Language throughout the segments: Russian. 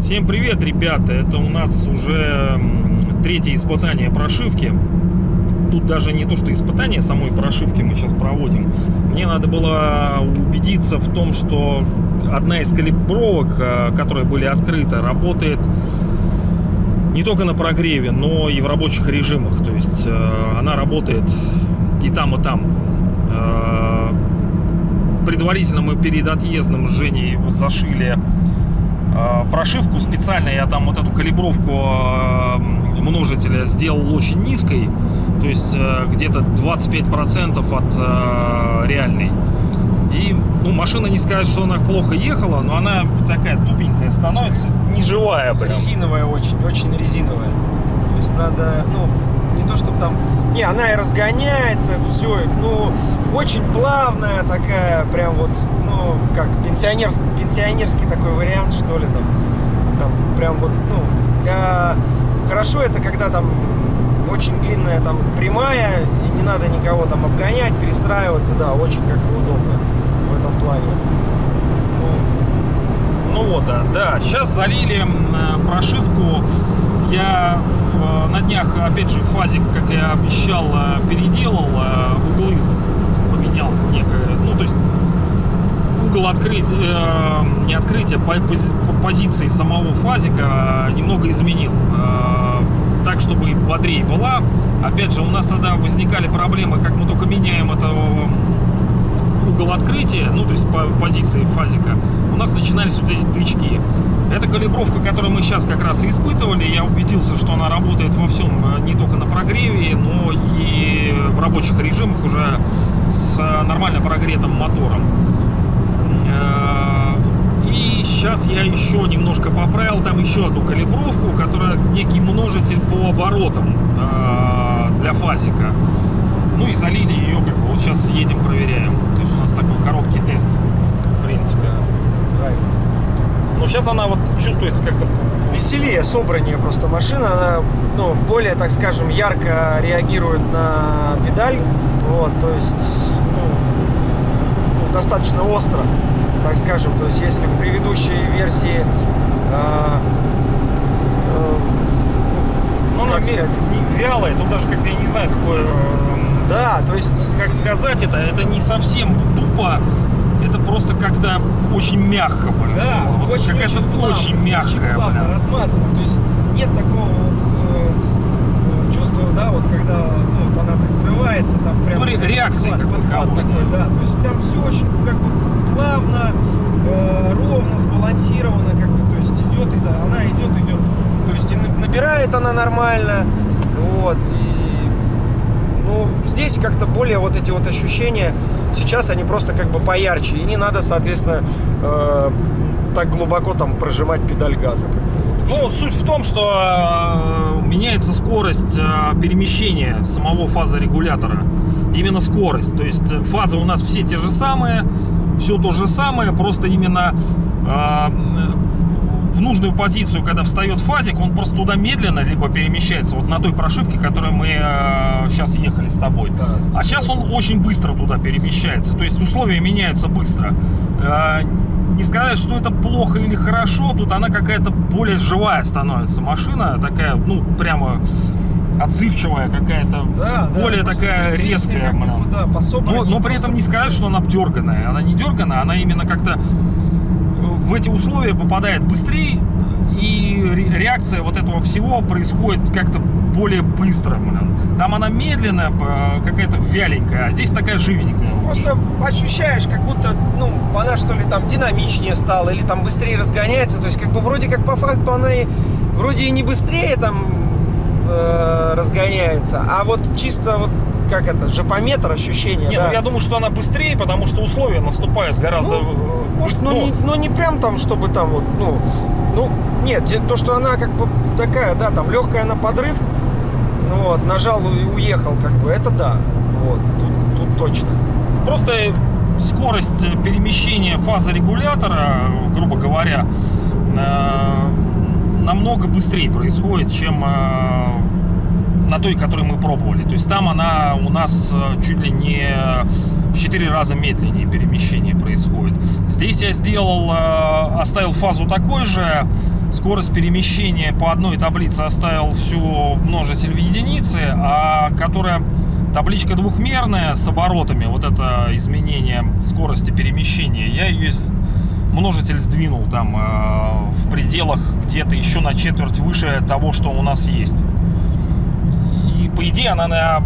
Всем привет, ребята! Это у нас уже третье испытание прошивки. Тут даже не то, что испытание самой прошивки мы сейчас проводим. Мне надо было убедиться в том, что одна из калибровок, э, которые были открыты, работает не только на прогреве, но и в рабочих режимах. То есть э, она работает и там, и там. Э, Предварительно мы перед отъездом с Женей зашили э, прошивку специально. Я там вот эту калибровку э, множителя сделал очень низкой. То есть э, где-то 25% от э, реальной. И ну, машина не сказать, что она плохо ехала, но она такая тупенькая становится, неживая прям. Резиновая очень, очень резиновая. То есть надо, ну, не то чтобы там... Не, она и разгоняется, все, ну, очень плавная такая, прям вот, ну, как пенсионерский, пенсионерский такой вариант, что ли, там, там, прям вот, ну, для... Хорошо это, когда там очень длинная там прямая, и не надо никого там обгонять, перестраиваться, да, очень как бы удобно в этом плане. Ну, вот, да, да. Сейчас залили э, прошивку. Я э, на днях, опять же, фазик, как я обещал, э, переделал, э, углы поменял некое. Ну, то есть угол открытия, э, не открытия, по позиции самого фазика э, немного изменил. Э, так, чтобы бодрее была. Опять же, у нас тогда возникали проблемы, как мы только меняем это э, угол открытия, ну, то есть по позиции фазика, у нас начинались вот эти тычки. Эта калибровка, которую мы сейчас как раз и испытывали, я убедился, что она работает во всем, э, не только на прогреве, но и в рабочих режимах уже с э, нормально прогретым мотором. Э, И сейчас я еще немножко поправил там еще одну калибровку, которая некий множитель по оборотам для фазика. Ну и залили ее, как бы вот сейчас едем, проверяем. Нас такой короткий тест, в принципе. тест-драйв. Но сейчас она вот чувствуется как-то... Веселее, собраннее просто машина, она, ну, более, так скажем, ярко реагирует на педаль, вот, то есть, ну, достаточно остро, так скажем, то есть, если в предыдущей версии а, э, Ну, она сказать? вялая, тут даже как-то я не знаю, какое... да, то есть Как сказать это? Это не совсем тупо, это просто как-то очень мягко, блин. Да, вот очень, какая-то очень плавно, очень мягкая, очень плавно блин. размазано. То есть нет такого вот э, чувства, да, вот когда ну, вот она так срывается, там прям Ну, ре- реакции подхват, как подхват такой, да. да. То есть там все очень как бы плавно, э, ровно, сбалансировано, как бы, то есть идет и да, она идет, идет. То есть и на- набирает она нормально, вот, и ну, здесь как-то более вот эти вот ощущения, сейчас они просто как бы поярче, и не надо, соответственно, э, так глубоко там прожимать педаль газа. Ну, суть в том, что э, меняется скорость э, перемещения самого фазорегулятора. Именно скорость. То есть э, фазы у нас все те же самые, все то же самое, просто именно нужную позицию, когда встает фазик, он просто туда медленно либо перемещается, вот на той прошивке, которой мы сейчас ехали с тобой. Да. А сейчас он очень быстро туда перемещается. То есть условия меняются быстро. Э, Не сказать, что это плохо или хорошо, тут она какая-то более живая становится. Машина такая, ну, прямо отзывчивая какая-то, Да, да, более просто такая резкая. как да, Но, но при этом не сказать, что она дерганая. Она не дерганая, она именно как-то в эти условия попадает быстрее, и ре- реакция вот этого всего происходит как-то более быстро. Там она медленная, какая-то вяленькая, а здесь такая живенькая. Просто ощущаешь, как будто, ну, она что ли там динамичнее стала, или там быстрее разгоняется. То есть, как бы вроде как по факту она и вроде и не быстрее там э, разгоняется, а вот чисто вот как это, жопометр ощущение, Не, да. ну я думаю, что она быстрее, потому что условия наступают гораздо... Ну, э, Может, ну, ну, не, ну не прям там, чтобы там вот, ну, ну, нет, то, что она как бы такая, да, там легкая на подрыв, ну вот, нажал и уехал, как бы, это да, вот, тут, тут точно. Просто скорость перемещения фазорегулятора, грубо говоря, э, намного быстрее происходит, чем э, на той, которую мы пробовали. То есть там она у нас э, чуть ли не в 4 раза медленнее перемещение происходит. Здесь я сделал, э, оставил фазу такой же, скорость перемещения по одной таблице оставил всю множитель в единице, а которая табличка двухмерная с оборотами, вот это изменение скорости перемещения, я ее множитель сдвинул там э, в пределах где-то еще на четверть выше того, что у нас есть. И по идее она на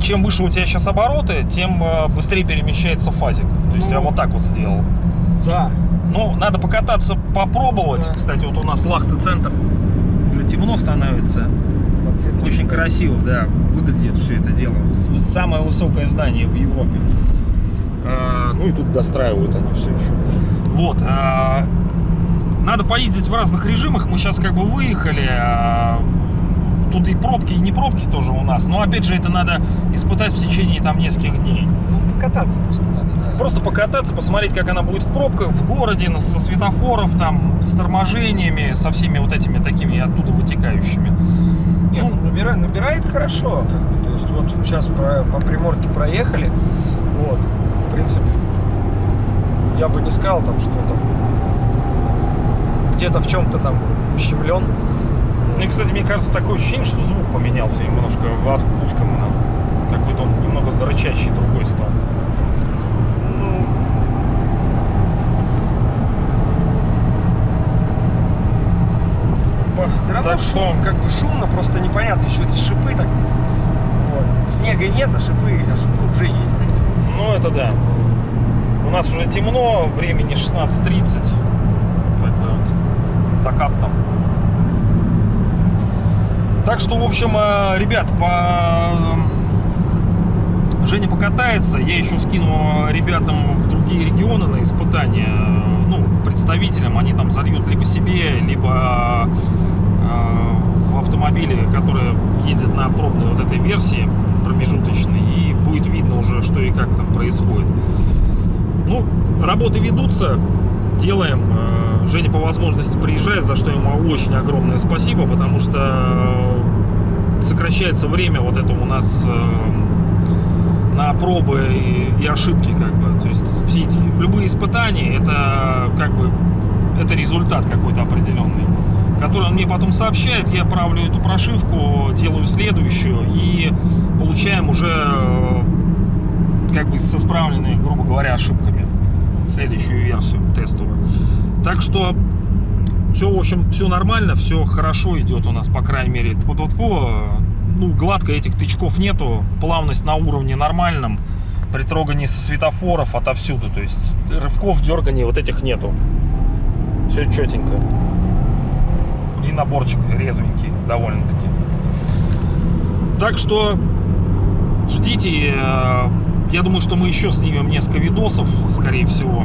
чем выше у тебя сейчас обороты, тем э, быстрее перемещается фазик. То есть Ну. я вот так вот сделал. Да. Ну, надо покататься, попробовать. Да. Кстати, вот у нас Лахта центр уже темно становится. Подсветочка. Очень красиво, да, выглядит все это дело. Самое высокое здание в Европе. А, ну и тут достраивают они все еще. Вот. а, надо поездить в разных режимах. Мы сейчас как бы выехали. а, тут и пробки, и не пробки тоже у нас. Но опять же, это надо испытать в течение там нескольких дней. Ну, покататься просто надо, да. Просто покататься, посмотреть, как она будет в пробках, в городе, со светофоров, там, с торможениями, со всеми вот этими такими оттуда вытекающими. Нет, Ну, ну, набирает, набирает хорошо, как бы. То есть вот сейчас про- по Приморке проехали, вот, в принципе, я бы не сказал там, что там где-то в чем-то там ущемлен. Ну и, кстати, мне кажется, такое ощущение, что звук поменялся немножко от впуска. Какой-то он немного рычащий другой стал. Ну, все равно Так шум, как бы шумно, просто непонятно, еще эти шипы так. Вот. Снега нет, а шипы, а шипы уже есть. Ну, это да. У нас уже темно, времени 16.30. Как бы вот закат там. Так что, в общем, э, ребят, по... Женя покатается, я еще скину ребятам в другие регионы на испытания, э, ну, представителям, они там зальют либо себе, либо э, в автомобиле, которые ездят на пробной вот этой версии промежуточной, и будет видно уже, что и как там происходит. Ну, работы ведутся, делаем. Э, Женя по возможности приезжает, за что ему очень огромное спасибо, потому что э, сокращается время вот это у нас э, на пробы и, ошибки, как бы. То есть все эти любые испытания это как бы это результат какой-то определенный, который он мне потом сообщает, я правлю эту прошивку, делаю следующую и получаем уже как бы со справленными, грубо говоря, ошибками следующую версию тестовую. Так что все, в общем, все нормально, все хорошо идет у нас, по крайней мере. Вот вот ну, гладко этих тычков нету, плавность на уровне нормальном, при трогании со светофоров отовсюду, то есть рывков, дерганий вот этих нету. Все четенько. И наборчик резвенький довольно-таки. Так что ждите. Э, Я думаю, что мы еще снимем несколько видосов, скорее всего.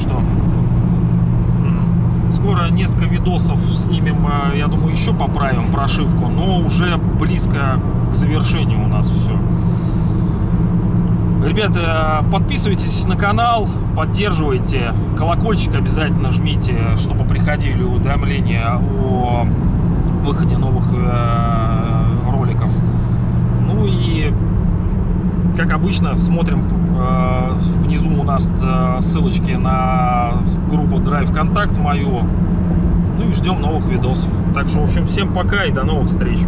Что? Скоро несколько видосов снимем, э, я думаю, еще поправим прошивку, но уже близко к завершению у нас все. Ребята, подписывайтесь на канал, поддерживайте, колокольчик обязательно жмите, чтобы приходили уведомления о выходе новых э, роликов. Ну и, как обычно, смотрим э, внизу у нас э, ссылочки на группу Drive Контакт мою. Ну и ждем новых видосов. Так что, в общем, всем пока и до новых встреч.